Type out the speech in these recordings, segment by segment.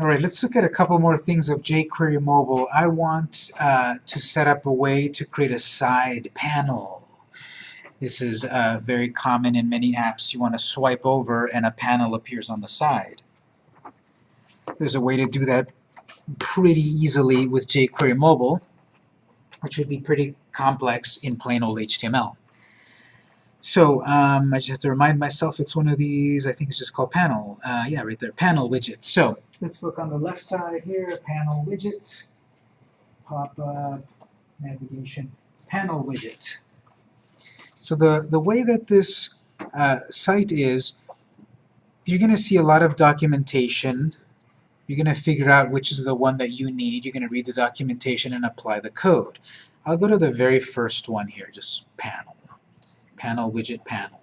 All right, let's look at a couple more things of jQuery Mobile. I want uh, to set up a way to create a side panel. This is uh, very common in many apps. You want to swipe over and a panel appears on the side. There's a way to do that pretty easily with jQuery Mobile, which would be pretty complex in plain old HTML. So um, I just have to remind myself it's one of these, I think it's just called panel. Uh, yeah, right there, panel widget. So let's look on the left side here, panel widget, pop-up, navigation, panel widget. So the, the way that this uh, site is, you're going to see a lot of documentation. You're going to figure out which is the one that you need. You're going to read the documentation and apply the code. I'll go to the very first one here, just panel. Panel widget panel.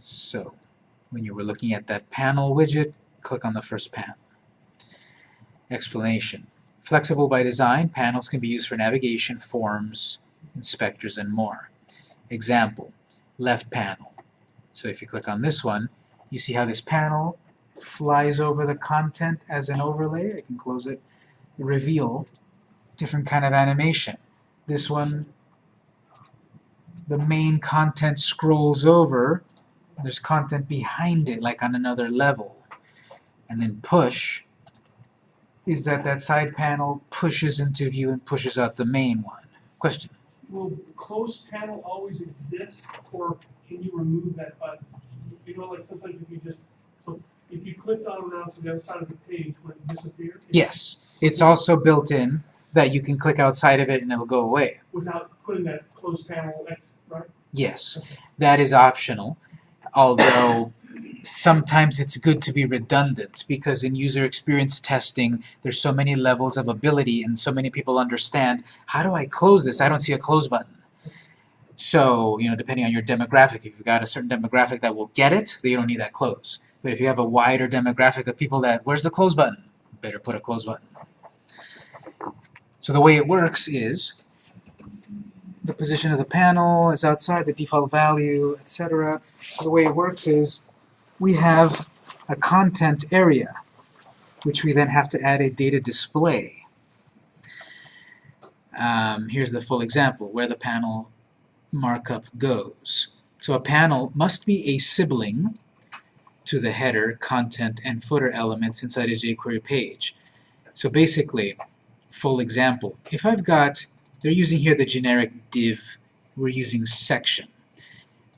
So, when you were looking at that panel widget, click on the first panel. Explanation. Flexible by design, panels can be used for navigation, forms, inspectors, and more. Example, left panel. So if you click on this one, you see how this panel flies over the content as an overlay. I can close it. Reveal, different kind of animation. This one, the main content scrolls over. There's content behind it, like on another level. And then push is that that side panel pushes into view and pushes out the main one. Question? Will closed panel always exist, or can you remove that button? You know, like sometimes if you just, so if you clicked on around to the other side of the page, would it disappear? Yes. It's also built in that you can click outside of it and it'll go away. Without putting that closed panel X, right? Yes. That is optional, although sometimes it's good to be redundant because in user experience testing there's so many levels of ability and so many people understand how do I close this? I don't see a close button. So, you know, depending on your demographic, if you've got a certain demographic that will get it, then you don't need that close. But if you have a wider demographic of people that, where's the close button? Better put a close button. So the way it works is the position of the panel is outside the default value, etc. The way it works is we have a content area, which we then have to add a data display. Um, here's the full example, where the panel markup goes. So a panel must be a sibling to the header, content, and footer elements inside a jQuery page. So basically, full example, if I've got, they're using here the generic div, we're using section.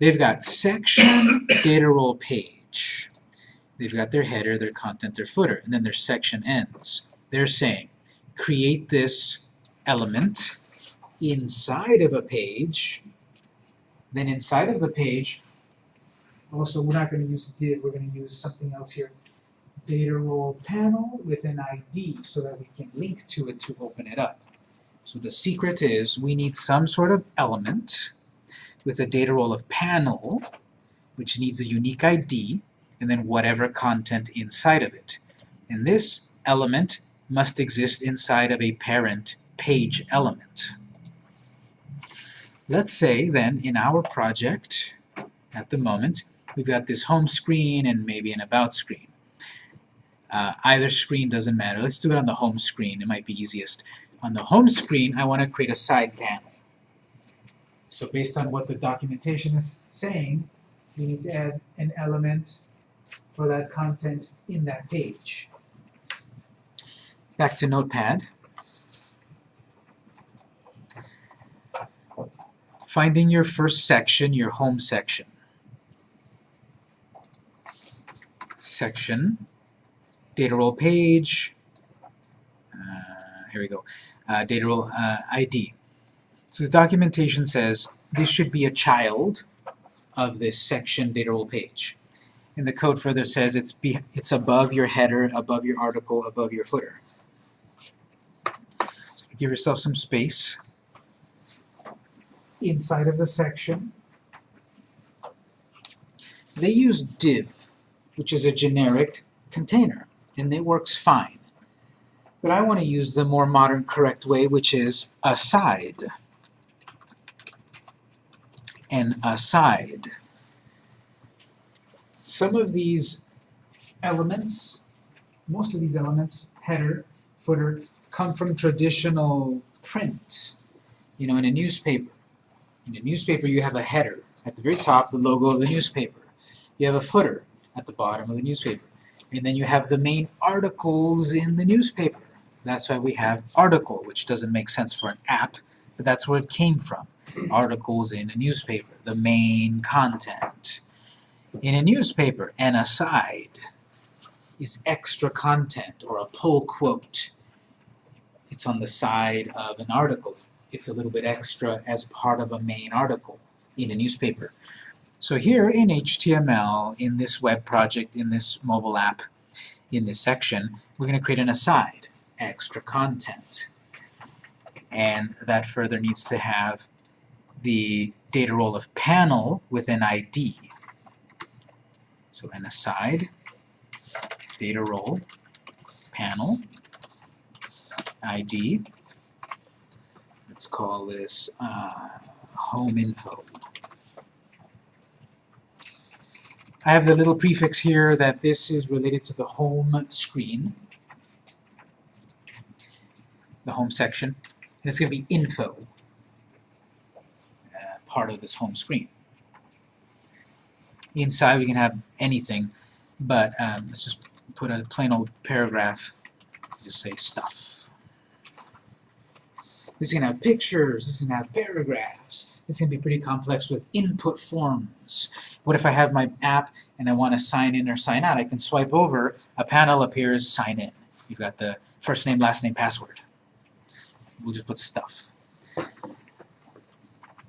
They've got section data role page. They've got their header, their content, their footer, and then their section ends. They're saying, create this element inside of a page, then inside of the page, also we're not going to use div, we're going to use something else here. Data role panel with an ID so that we can link to it to open it up. So the secret is we need some sort of element with a data role of panel, which needs a unique ID, and then whatever content inside of it. And this element must exist inside of a parent page element. Let's say then in our project at the moment we've got this home screen and maybe an about screen. Uh, either screen doesn't matter. Let's do it on the home screen. It might be easiest. On the home screen I want to create a side panel. So based on what the documentation is saying, we need to add an element for that content in that page. Back to Notepad. Finding your first section, your home section. Section, data role page, uh, here we go, uh, data role uh, ID. So the documentation says this should be a child of this section data role page. And the code further says it's, be, it's above your header, above your article, above your footer. So give yourself some space inside of the section. They use div, which is a generic container, and it works fine. But I want to use the more modern, correct way, which is aside. An aside. Some of these elements, most of these elements, header, footer, come from traditional print. You know, in a newspaper. In a newspaper, you have a header. At the very top, the logo of the newspaper. You have a footer at the bottom of the newspaper. And then you have the main articles in the newspaper. That's why we have article, which doesn't make sense for an app, but that's where it came from. Articles in a newspaper, the main content. In a newspaper, an aside is extra content or a pull quote. It's on the side of an article. It's a little bit extra as part of a main article in a newspaper. So here in HTML, in this web project, in this mobile app, in this section, we're going to create an aside, extra content. And that further needs to have the data role of panel with an ID. So an aside, data role, panel, ID. Let's call this uh, home info. I have the little prefix here that this is related to the home screen, the home section, and it's going to be info, uh, part of this home screen. Inside we can have anything, but um, let's just put a plain old paragraph, just say stuff. This is going to have pictures, this is going to have paragraphs, this is going to be pretty complex with input forms. What if I have my app and I want to sign in or sign out? I can swipe over, a panel appears, sign in. You've got the first name, last name, password. We'll just put stuff.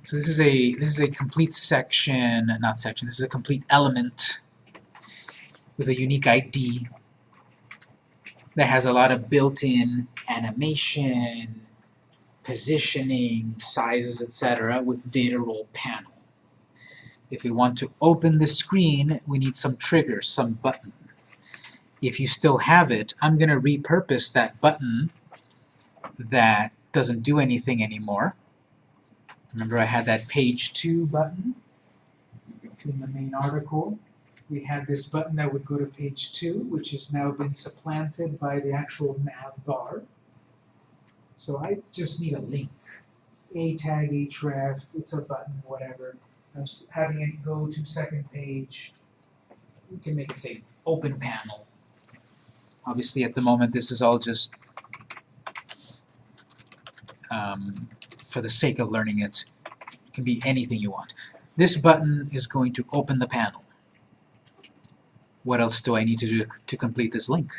So this is a this is a complete section, not section, this is a complete element with a unique ID that has a lot of built-in animation, positioning, sizes, etc. with data role panel. If we want to open the screen, we need some trigger, some button. If you still have it, I'm going to repurpose that button that doesn't do anything anymore. Remember I had that page 2 button in the main article. We had this button that would go to page 2, which has now been supplanted by the actual nav bar. So I just need a link. A tag, href, it's a button, whatever. I'm having it go to second page. We can make it say open panel. Obviously at the moment this is all just um, for the sake of learning it. It can be anything you want. This button is going to open the panel. What else do I need to do to complete this link?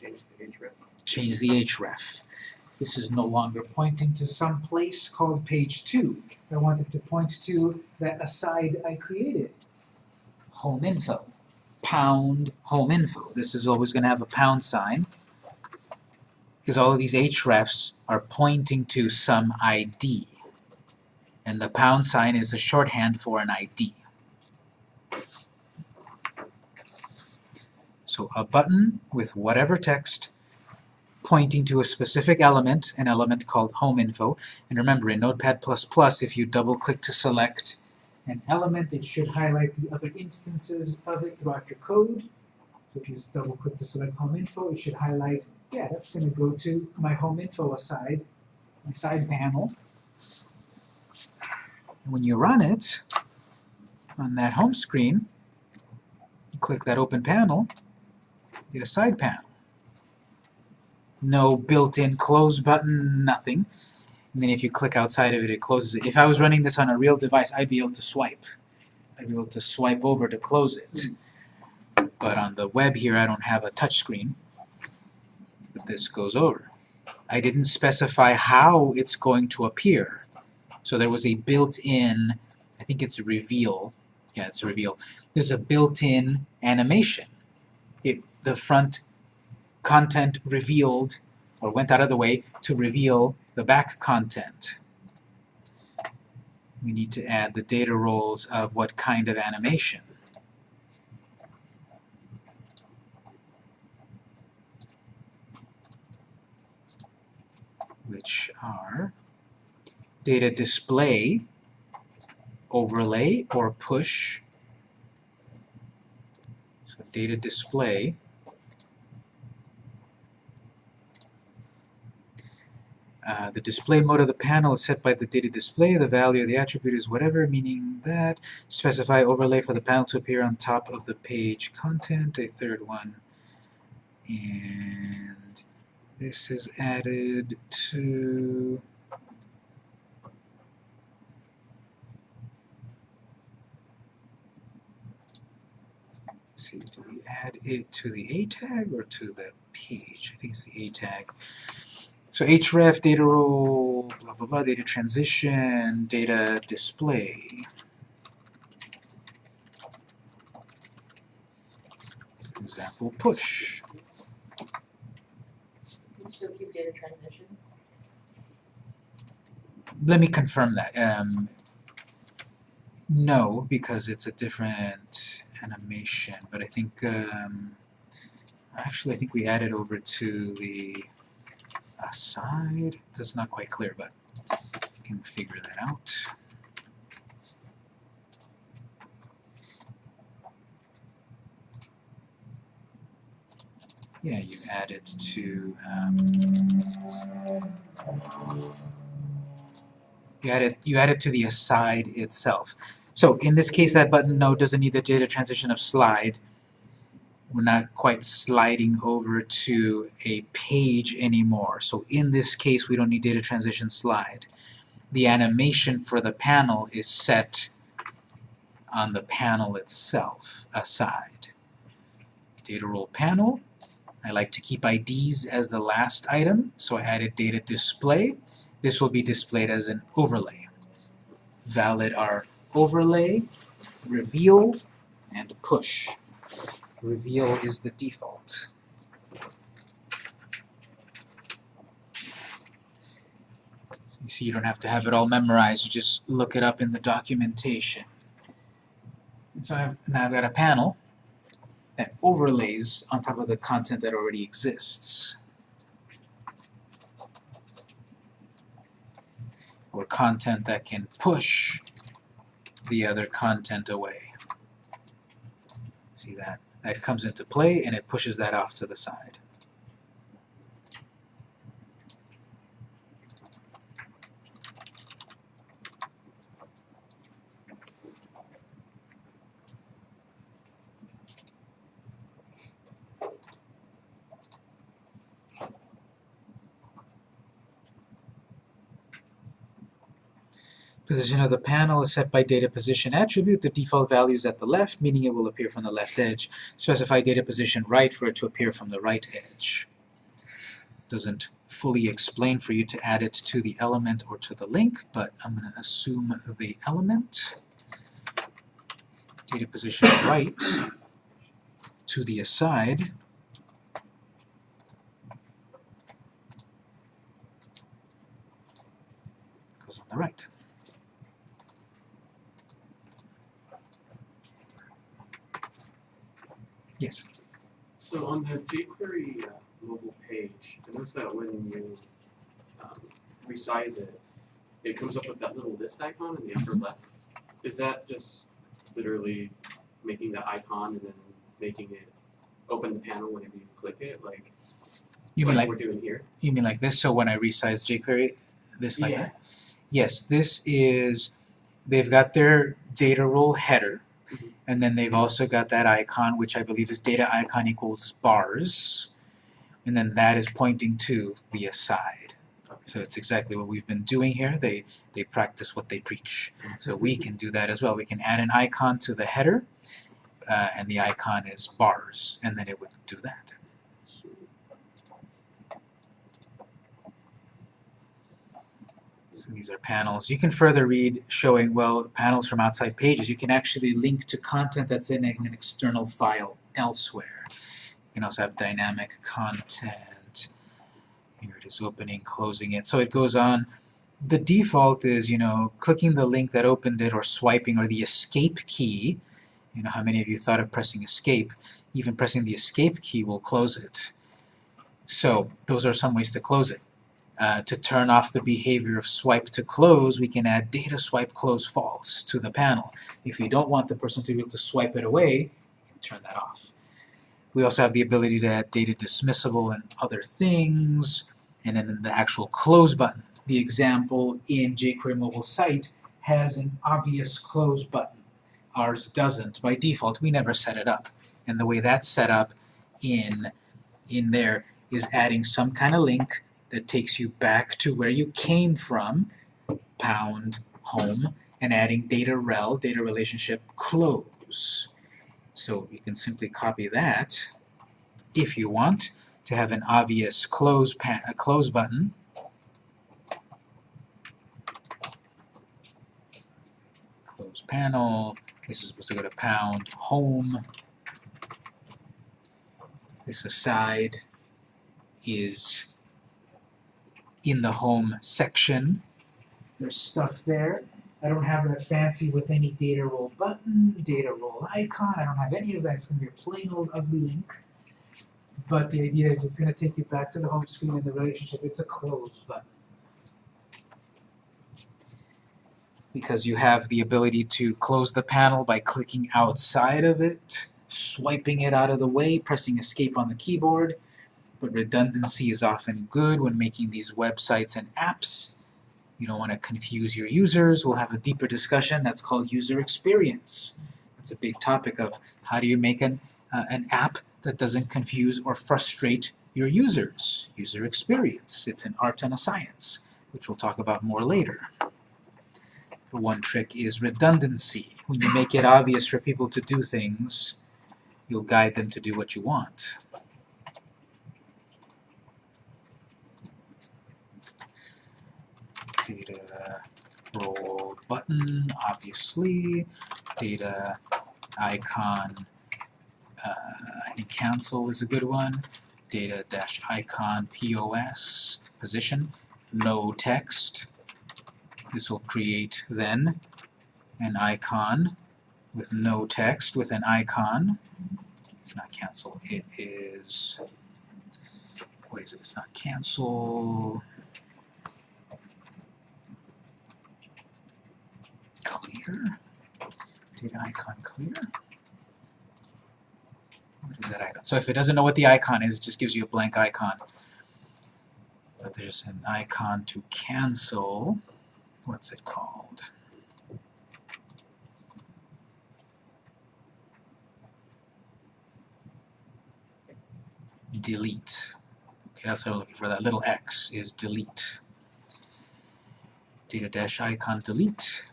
Change the href. Change the href. This is no longer pointing to some place called page 2. I want it to point to that aside I created. Home info. Pound home info. This is always going to have a pound sign because all of these hrefs are pointing to some ID. And the pound sign is a shorthand for an ID. So a button with whatever text pointing to a specific element, an element called home info. And remember, in Notepad++, if you double-click to select an element, it should highlight the other instances of it throughout your code. So if you just double-click to select home info, it should highlight, yeah, that's going to go to my home info aside, my side panel. And when you run it on that home screen, you click that open panel, you get a side panel no built-in close button, nothing. And then if you click outside of it, it closes it. If I was running this on a real device, I'd be able to swipe. I'd be able to swipe over to close it. But on the web here, I don't have a touch screen. But this goes over. I didn't specify how it's going to appear. So there was a built-in, I think it's reveal. Yeah, it's a reveal. There's a built-in animation. It the front content revealed or went out of the way to reveal the back content. We need to add the data roles of what kind of animation. which are data display, overlay, or push. So data display. Uh, the display mode of the panel is set by the data display. The value of the attribute is whatever, meaning that specify overlay for the panel to appear on top of the page content, a third one. And this is added to Let's see, do we add it to the A tag or to the page? I think it's the A tag. So href, data role, blah blah blah, data transition, data display. Example push. Still keep data transition? Let me confirm that. Um, no, because it's a different animation, but I think um, actually I think we added over to the aside. That's not quite clear, but you can figure that out. Yeah, you add it to um, you add it you add it to the aside itself. So in this case, that button no doesn't need the data transition of slide. We're not quite sliding over to a page anymore. So in this case, we don't need data transition slide. The animation for the panel is set on the panel itself, aside. Data role panel. I like to keep IDs as the last item, so I added data display. This will be displayed as an overlay. Valid are overlay, reveal, and push. Reveal is the default. You see, you don't have to have it all memorized, you just look it up in the documentation. And so I've, now I've got a panel that overlays on top of the content that already exists. Or content that can push the other content away. See that? That comes into play and it pushes that off to the side. Position of the panel is set by data position attribute. The default value is at the left, meaning it will appear from the left edge. Specify data position right for it to appear from the right edge. Doesn't fully explain for you to add it to the element or to the link, but I'm going to assume the element. Data position right to the aside. Goes on the right. Yes. So on the jQuery uh, mobile page, I noticed that when you um, resize it, it comes up with that little list icon in the upper Mhm. left. Is that just literally making the icon and then making it open the panel whenever you click it, like You mean like we're doing here? You mean like this, so when I resize jQuery, this like Yeah. that? Yes, this is, they've got their data role header. And then they've also got that icon, which I believe is data icon equals bars, and then that is pointing to the aside. So it's exactly what we've been doing here, they, they practice what they preach. So we can do that as well, we can add an icon to the header, uh, and the icon is bars, and then it would do that. So these are panels. You can further read showing, well, panels from outside pages. You can actually link to content that's in an external file elsewhere. You can also have dynamic content. Here it is opening, closing it. So it goes on. The default is, you know, clicking the link that opened it or swiping or the escape key. You know, how many of you thought of pressing escape? Even pressing the escape key will close it. So those are some ways to close it. Uh, to turn off the behavior of swipe to close, we can add data swipe close false to the panel. If you don't want the person to be able to swipe it away, you can turn that off. We also have the ability to add data dismissible and other things, and then the actual close button. The example in jQuery mobile site has an obvious close button. Ours doesn't by default. We never set it up. And the way that's set up in, in there is adding some kind of link that takes you back to where you came from, pound home, and adding data rel, data relationship close. So you can simply copy that if you want to have an obvious close, close button. Close panel. This is supposed to go to pound home. This aside is in the home section. There's stuff there. I don't have that fancy with any data role button, data role icon. I don't have any of that. It's going to be a plain old ugly link. But the idea is it's going to take you back to the home screen and the relationship. It's a close button. Because you have the ability to close the panel by clicking outside of it, swiping it out of the way, pressing escape on the keyboard. But redundancy is often good when making these websites and apps. You don't want to confuse your users. We'll have a deeper discussion that's called user experience. It's a big topic of how do you make an, uh, an app that doesn't confuse or frustrate your users. User experience. It's an art and a science, which we'll talk about more later. The one trick is redundancy. When you make it obvious for people to do things, you'll guide them to do what you want. data button, obviously, data icon, uh, I think cancel is a good one, data dash icon POS, position, no text. This will create then an icon with no text with an icon. It's not cancel, it is, what is it, it's not cancel, Data icon clear. What is that icon? So if it doesn't know what the icon is, it just gives you a blank icon. But there's an icon to cancel. What's it called? Delete. Okay, that's what I'm looking for. That little X is delete. Data dash icon delete.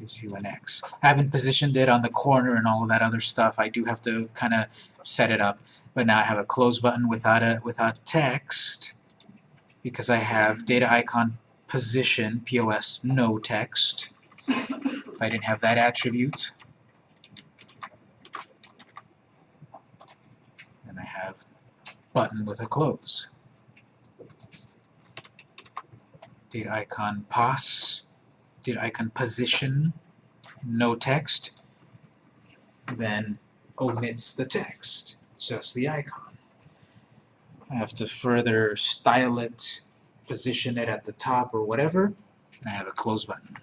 Gives you an X. I haven't positioned it on the corner and all of that other stuff. I do have to kind of set it up. But now I have a close button without a without text because I have data icon position POS no text. If I didn't have that attribute, then I have button with a close. Data icon pos data icon position, no text, then omits the text, just the icon. I have to further style it, position it at the top or whatever, and I have a close button.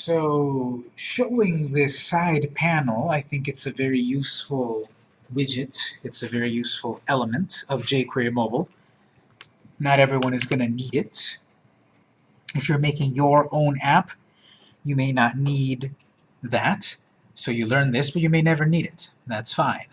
So showing this side panel, I think it's a very useful widget. It's a very useful element of jQuery Mobile. Not everyone is going to need it. If you're making your own app, you may not need that. So you learn this, but you may never need it. That's fine.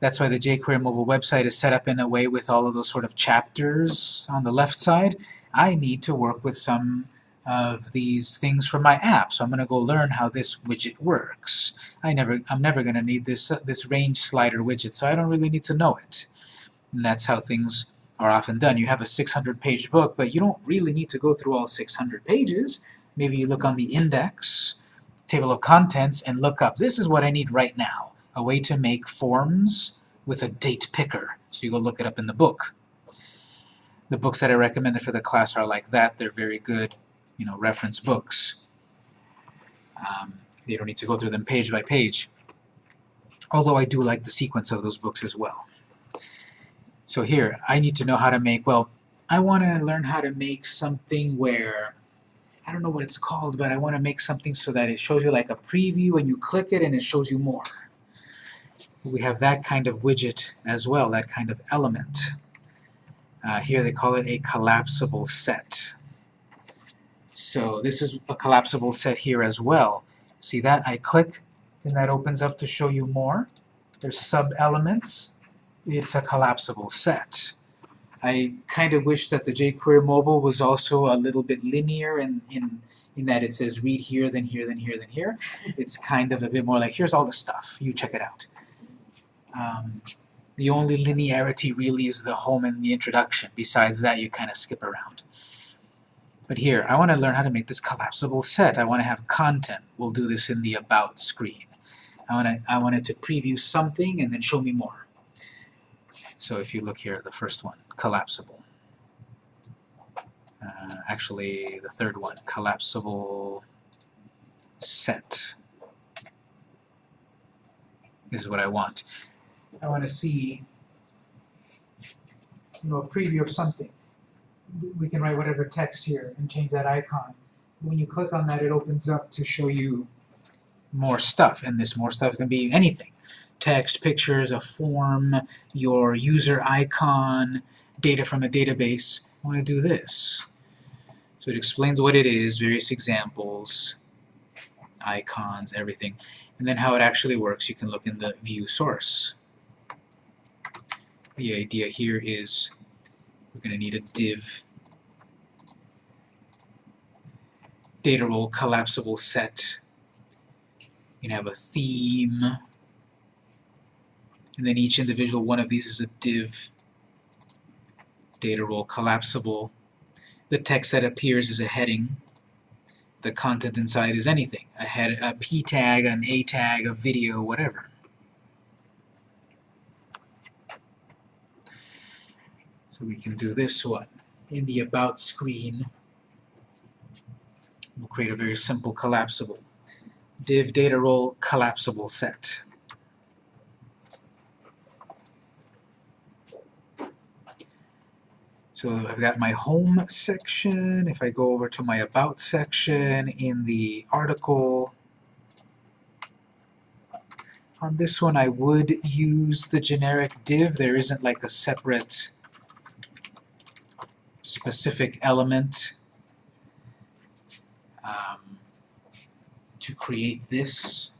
That's why the jQuery mobile website is set up in a way with all of those sort of chapters on the left side. I need to work with some of these things for my app. So I'm going to go learn how this widget works. I never, I'm never going to need this, uh, this range slider widget, so I don't really need to know it. And that's how things are often done. You have a 600-page book, but you don't really need to go through all 600 pages. Maybe you look on the index, table of contents, and look up, this is what I need right now, a way to make forms with a date picker. So you go look it up in the book. The books that I recommended for the class are like that. They're very good you know, reference books. Um, you don't need to go through them page by page. Although I do like the sequence of those books as well. So here, I need to know how to make, well, I want to learn how to make something where, I don't know what it's called, but I want to make something so that it shows you like a preview and you click it and it shows you more. We have that kind of widget as well, that kind of element. Uh, here they call it a collapsible set. So this is a collapsible set here as well. See that? I click and that opens up to show you more. There's sub-elements. It's a collapsible set. I kind of wish that the jQuery mobile was also a little bit linear in, in, in that it says read here, then here, then here, then here. It's kind of a bit more like, here's all the stuff, you check it out. Um, the only linearity really is the home and the introduction. Besides that, you kind of skip around. But here, I want to learn how to make this collapsible set. I want to have content. We'll do this in the About screen. I want to, I want it to preview something and then show me more. So if you look here, the first one, collapsible. Uh, actually, the third one, collapsible set. This is what I want. I want to see you know, a preview of something. We can write whatever text here and change that icon. When you click on that, it opens up to show you more stuff, and this more stuff can be anything. Text, pictures, a form, your user icon, data from a database. I want to do this. So it explains what it is, various examples, icons, everything. And then how it actually works, you can look in the view source. The idea here is we're going to need a div data role collapsible set. You can have a theme, and then each individual one of these is a div data role collapsible. The text that appears is a heading. The content inside is anything. A, head, a p tag, an a tag, a video, whatever. So we can do this one. In the About screen, we'll create a very simple collapsible. div data role collapsible set. So I've got my home section. If I go over to my about section in the article, on this one I would use the generic div. There isn't like a separate specific element um, to create this.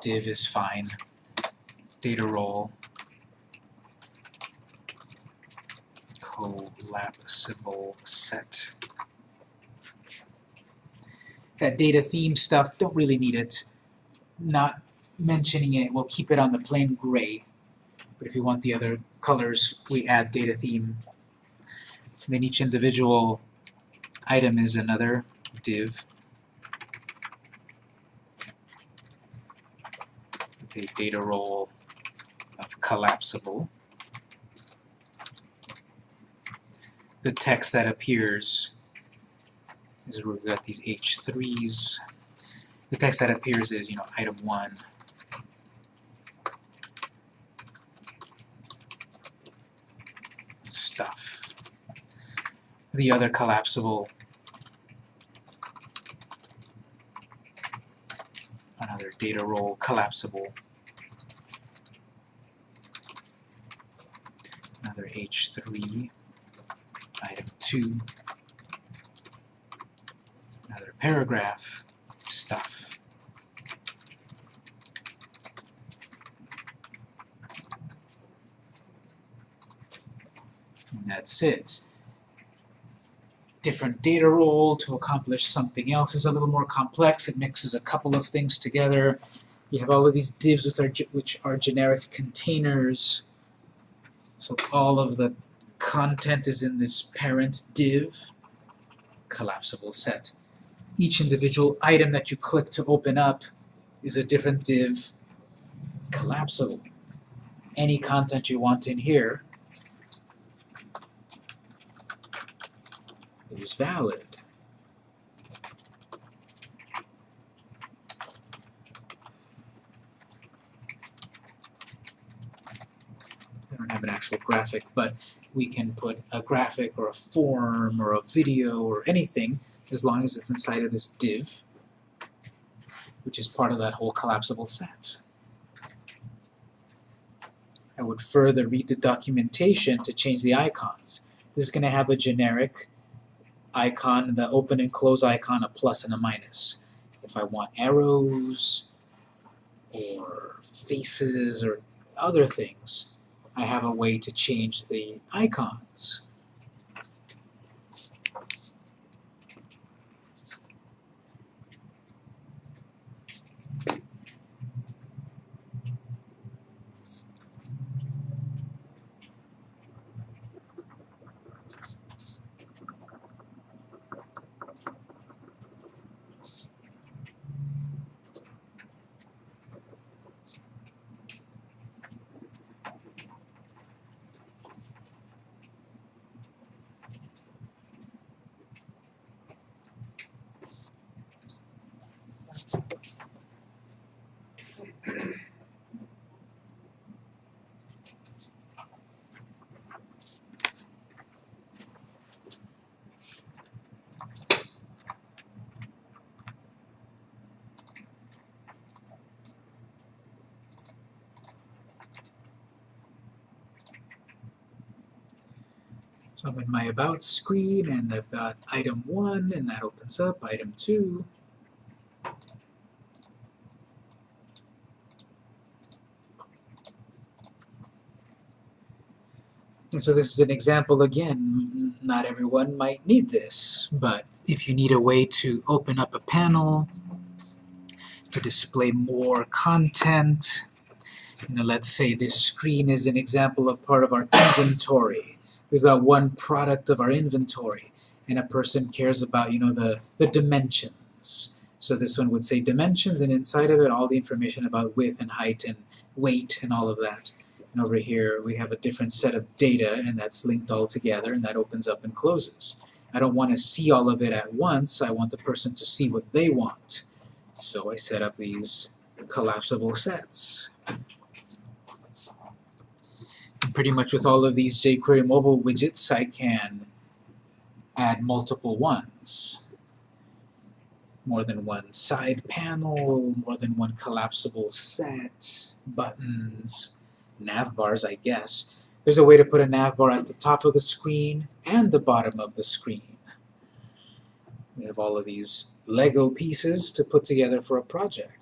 Div is fine. Data role collapsible set. That data theme stuff, don't really need it. Not mentioning it, we'll keep it on the plain gray. But if you want the other colors, we add data theme. Then each individual item is another div. With a data role of collapsible. the text that appears is we've got these H3s. The text that appears is, you know, item 1. Stuff. The other collapsible another data role collapsible another H3 item 2, another paragraph, stuff. And that's it. Different data role to accomplish something else is a little more complex. It mixes a couple of things together. You have all of these divs which are, which are generic containers. So all of the content is in this parent div collapsible set. Each individual item that you click to open up is a different div collapsible. Any content you want in here is valid. I don't have an actual graphic, but we can put a graphic or a form or a video or anything as long as it's inside of this div, which is part of that whole collapsible set. I would further read the documentation to change the icons. This is going to have a generic icon, the open and close icon, a plus and a minus. If I want arrows or faces or other things, I have a way to change the icons. So I'm in my About screen, and I've got item 1, and that opens up, item 2. And so this is an example again, not everyone might need this, but if you need a way to open up a panel, to display more content, you know, let's say this screen is an example of part of our inventory. We've got one product of our inventory, and a person cares about, you know, the, the dimensions. So this one would say dimensions, and inside of it all the information about width and height and weight and all of that. And over here we have a different set of data, and that's linked all together, and that opens up and closes. I don't want to see all of it at once, I want the person to see what they want. So I set up these collapsible sets. Pretty much with all of these jQuery mobile widgets, I can add multiple ones. More than one side panel, more than one collapsible set, buttons, nav bars, I guess. There's a way to put a nav bar at the top of the screen and the bottom of the screen. We have all of these Lego pieces to put together for a project.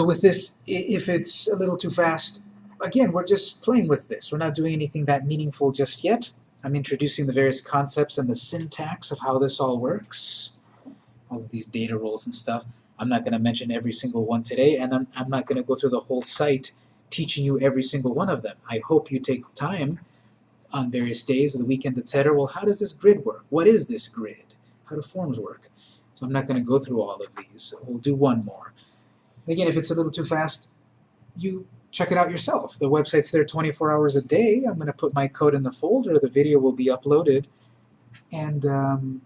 So with this, if it's a little too fast, again, we're just playing with this. We're not doing anything that meaningful just yet. I'm introducing the various concepts and the syntax of how this all works. All of these data roles and stuff. I'm not going to mention every single one today, and I'm, I'm not going to go through the whole site teaching you every single one of them. I hope you take time on various days of the weekend, etc. Well, how does this grid work? What is this grid? How do forms work? So I'm not going to go through all of these. We'll do one more. Again, if it's a little too fast, you check it out yourself. The website's there 24 hours a day. I'm going to put my code in the folder. The video will be uploaded. And um,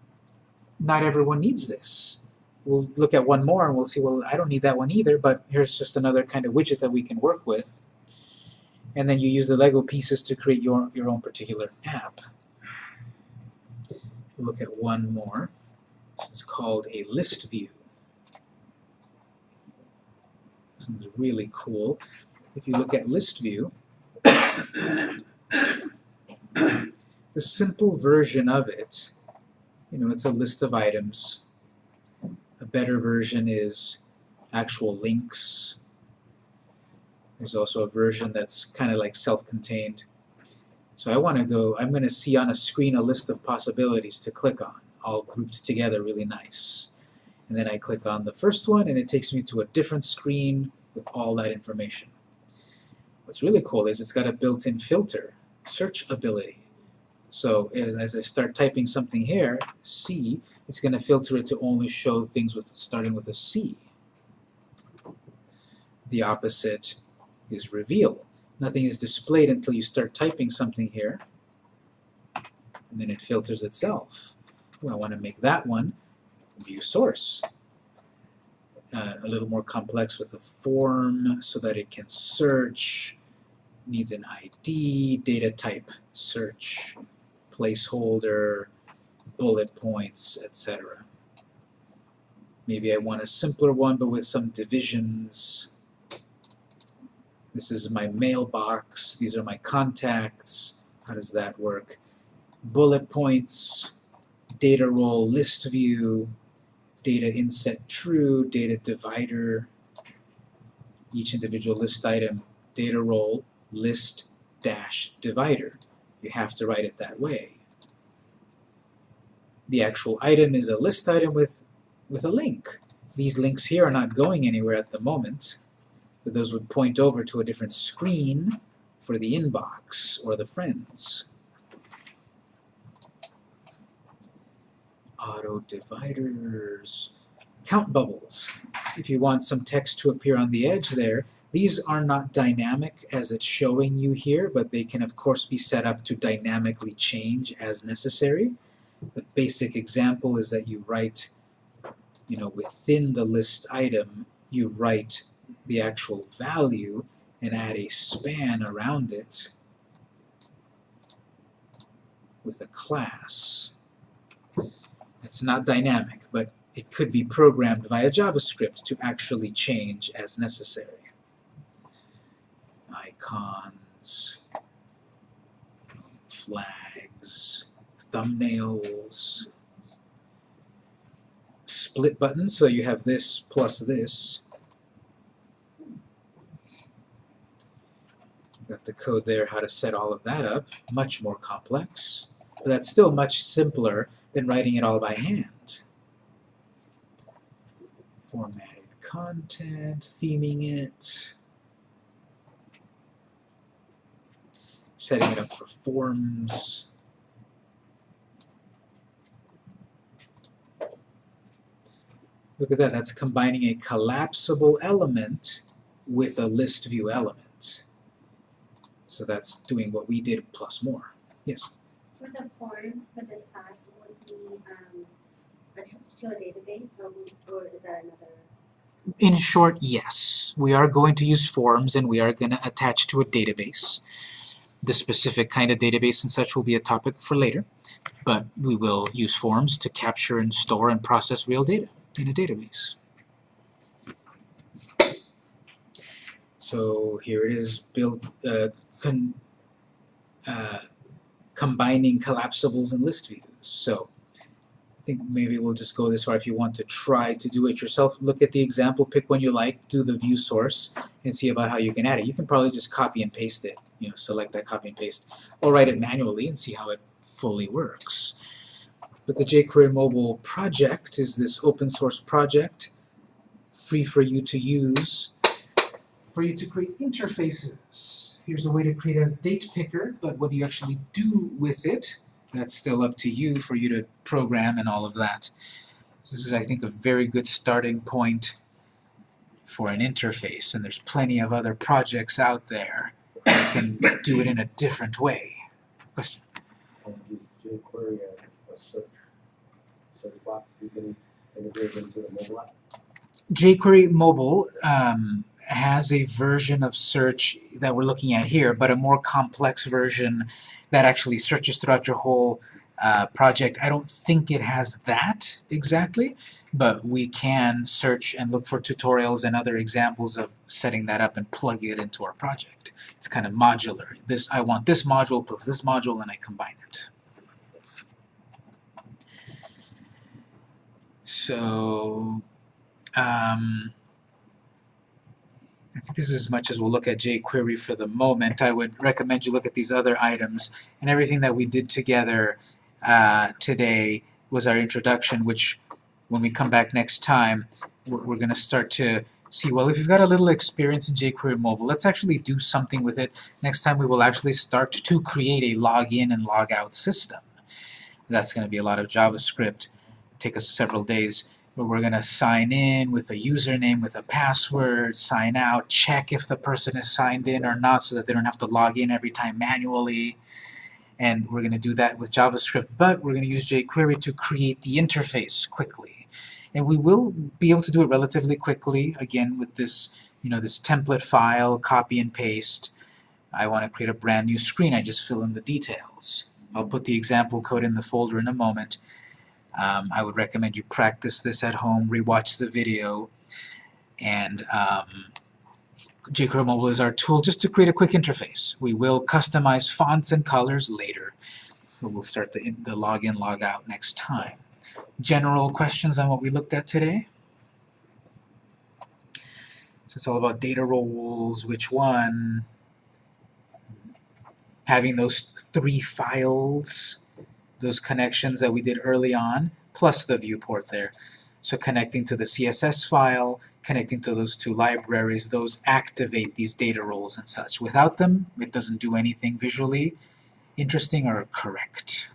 not everyone needs this. We'll look at one more and we'll see, well, I don't need that one either, but here's just another kind of widget that we can work with. And then you use the Lego pieces to create your, your own particular app. Look at one more. This is called a list view. One's really cool. If you look at list view, the simple version of it, you know, it's a list of items. A better version is actual links. There's also a version that's kind of like self-contained. So I want to go, I'm going to see on a screen a list of possibilities to click on, all grouped together really nice. And then I click on the first one and it takes me to a different screen with all that information. What's really cool is it's got a built-in filter, search ability. So as, I start typing something here, C, it's going to filter it to only show things with starting with a C. The opposite is reveal. Nothing is displayed until you start typing something here. And then it filters itself. Well, I want to make that one view source. Uh, a little more complex with a form so that it can search, needs an ID, data type, search, placeholder, bullet points, etc. Maybe I want a simpler one but with some divisions. This is my mailbox, these are my contacts. How does that work? Bullet points, data role list view, data inset true, data divider, each individual list item, data role list dash divider. You have to write it that way. The actual item is a list item with, with a link. These links here are not going anywhere at the moment, but those would point over to a different screen for the inbox or the friends. Auto dividers. Count bubbles. If you want some text to appear on the edge there, these are not dynamic as it's showing you here, but they can of course be set up to dynamically change as necessary. The basic example is that you write, you know, within the list item, you write the actual value and add a span around it with a class. It's not dynamic, but it could be programmed via JavaScript to actually change as necessary. Icons, flags, thumbnails, split buttons, so you have this plus this. Got the code there how to set all of that up, much more complex, but that's still much simpler than writing it all by hand. Formatted content, theming it, setting it up for forms. Look at that, that's combining a collapsible element with a list view element. So that's doing what we did plus more. Yes? For the forms for this class, um a database or is that another? In short, yes. We are going to use forms and we are going to attach to a database. The specific kind of database and such will be a topic for later, but we will use forms to capture and store and process real data in a database. So here it is built, uh, uh, combining collapsibles and list views. So I think maybe we'll just go this far if you want to try to do it yourself. Look at the example, pick one you like, do the view source, and see about how you can add it. You can probably just copy and paste it, you know, select that copy and paste, or write it manually and see how it fully works. But the jQuery mobile project is this open source project, free for you to use, for you to create interfaces. Here's a way to create a date picker, but what do you actually do with it? That's still up to you for you to program and all of that. This is, I think, a very good starting point for an interface, and there's plenty of other projects out there that can do it in a different way. Question? and jQuery as a search, search box, you can integrate into the mobile app. jQuery Mobile um, has a version of search that we're looking at here, but a more complex version that actually searches throughout your whole uh, project. I don't think it has that exactly, but we can search and look for tutorials and other examples of setting that up and plugging it into our project. It's kind of modular. This I want this module plus this module and I combine it. So um, I think this is as much as we'll look at jQuery for the moment. I would recommend you look at these other items and everything that we did together uh, today was our introduction, which when we come back next time, we're, we're going to start to see, well, if you've got a little experience in jQuery Mobile, let's actually do something with it. Next time we will actually start to create a login and log out system. That's going to be a lot of JavaScript, take us several days where we're gonna sign in with a username, with a password, sign out, check if the person is signed in or not so that they don't have to log in every time manually. And we're gonna do that with JavaScript, but we're gonna use jQuery to create the interface quickly. And we will be able to do it relatively quickly, again, with this, you know, this template file, copy and paste. I want to create a brand new screen, I just fill in the details. I'll put the example code in the folder in a moment. Um, I would recommend you practice this at home, rewatch the video, and um, jQuery Mobile is our tool just to create a quick interface. We will customize fonts and colors later. We'll start the, the login, log out next time. General questions on what we looked at today? So it's all about data roles, which one, having those three files, those connections that we did early on, plus the viewport there. So connecting to the CSS file, connecting to those two libraries, those activate these data roles and such. Without them, it doesn't do anything visually interesting or correct.